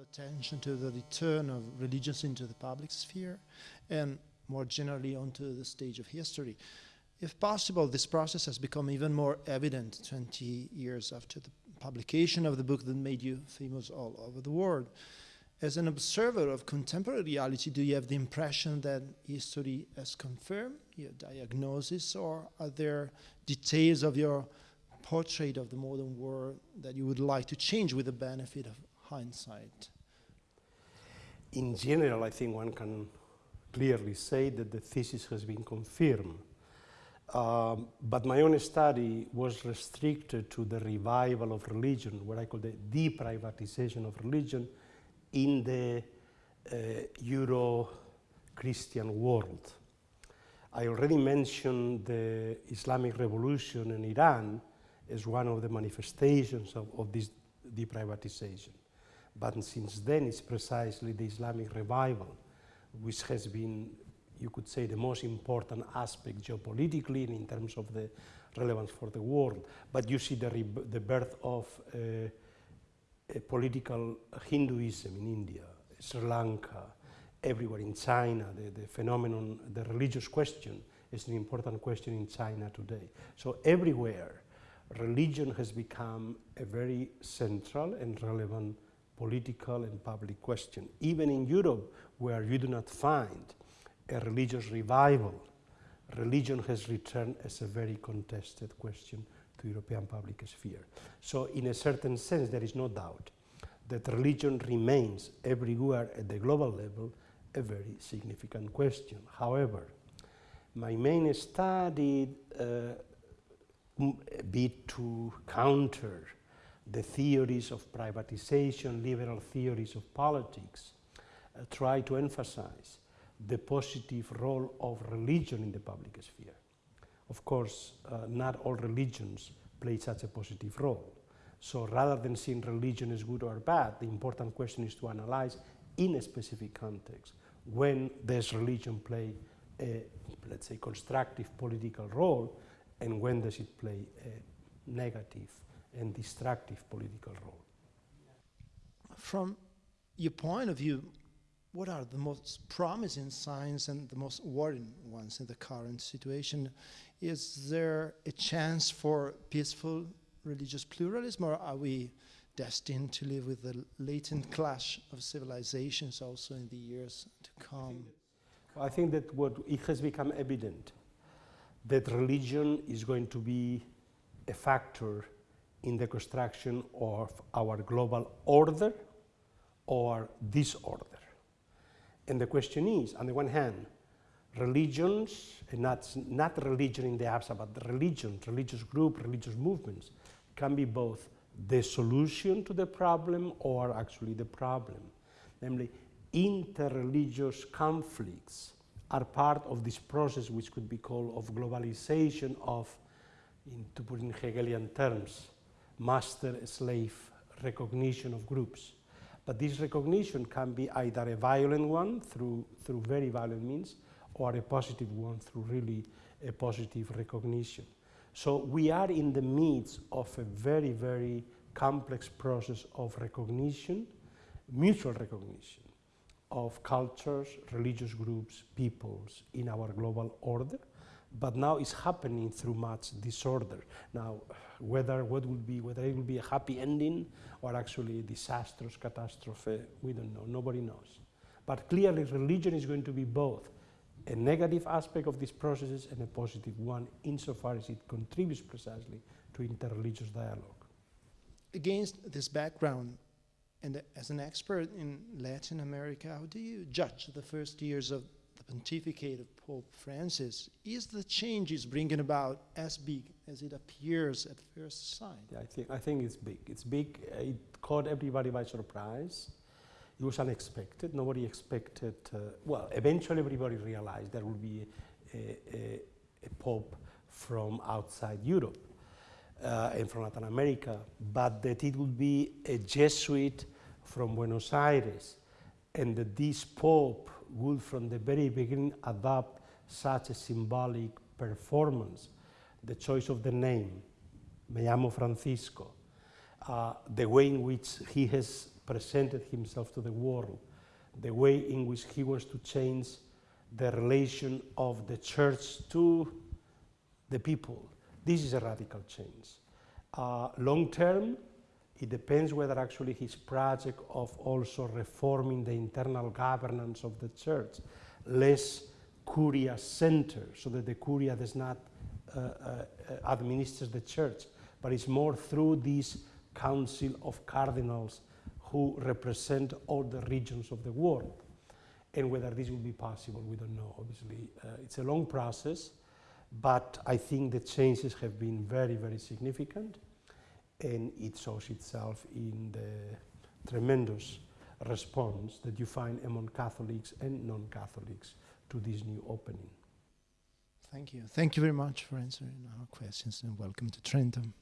attention to the return of religions into the public sphere and more generally onto the stage of history. If possible, this process has become even more evident 20 years after the publication of the book that made you famous all over the world. As an observer of contemporary reality, do you have the impression that history has confirmed your diagnosis, or are there details of your portrait of the modern world that you would like to change with the benefit of hindsight? In general, I think one can clearly say that the thesis has been confirmed. Um, but my own study was restricted to the revival of religion, what I call the deprivatization of religion in the uh, Euro-Christian world. I already mentioned the Islamic Revolution in Iran as one of the manifestations of, of this deprivatization. But since then, it's precisely the Islamic revival, which has been, you could say, the most important aspect geopolitically and in terms of the relevance for the world. But you see the, the birth of uh, political Hinduism in India, Sri Lanka, everywhere in China, the, the phenomenon, the religious question is an important question in China today. So everywhere, religion has become a very central and relevant political and public question. Even in Europe, where you do not find a religious revival, religion has returned as a very contested question to European public sphere. So in a certain sense, there is no doubt that religion remains everywhere at the global level a very significant question. However, my main study uh, be to counter the theories of privatization, liberal theories of politics, uh, try to emphasize the positive role of religion in the public sphere. Of course, uh, not all religions play such a positive role. So rather than seeing religion as good or bad, the important question is to analyze in a specific context when does religion play a, let's say, constructive political role and when does it play a negative and destructive political role. From your point of view, what are the most promising signs and the most worrying ones in the current situation? Is there a chance for peaceful religious pluralism, or are we destined to live with the latent clash of civilizations also in the years to come? I think that what it has become evident that religion is going to be a factor in the construction of our global order or disorder. And the question is, on the one hand, religions, and not, not religion in the abstract, but religions, religious groups, religious movements, can be both the solution to the problem or actually the problem. Namely, interreligious conflicts are part of this process which could be called of globalization of, in, to put in Hegelian terms, master-slave recognition of groups. But this recognition can be either a violent one through, through very violent means or a positive one through really a positive recognition. So we are in the midst of a very, very complex process of recognition, mutual recognition of cultures, religious groups, peoples in our global order but now it's happening through much disorder. Now, whether what will be, whether it will be a happy ending or actually a disastrous catastrophe, we don't know, nobody knows. But clearly religion is going to be both a negative aspect of these processes and a positive one insofar as it contributes precisely to interreligious dialogue. Against this background, and as an expert in Latin America, how do you judge the first years of pontificate of Pope Francis, is the changes bringing about as big as it appears at first sight? Yeah, I think, I think it's big. It's big. It caught everybody by surprise. It was unexpected. Nobody expected, uh, well, eventually everybody realized there would be a, a, a pope from outside Europe uh, and from Latin America, but that it would be a Jesuit from Buenos Aires and that this pope would from the very beginning adopt such a symbolic performance. The choice of the name, me llamo Francisco, uh, the way in which he has presented himself to the world, the way in which he wants to change the relation of the church to the people. This is a radical change. Uh, long term, it depends whether actually his project of also reforming the internal governance of the church, less curia center, so that the curia does not uh, uh, administer the church, but it's more through this council of cardinals who represent all the regions of the world. And whether this will be possible, we don't know. Obviously, uh, it's a long process, but I think the changes have been very, very significant and it shows itself in the tremendous response that you find among Catholics and non-Catholics to this new opening. Thank you. Thank you very much for answering our questions and welcome to Trento.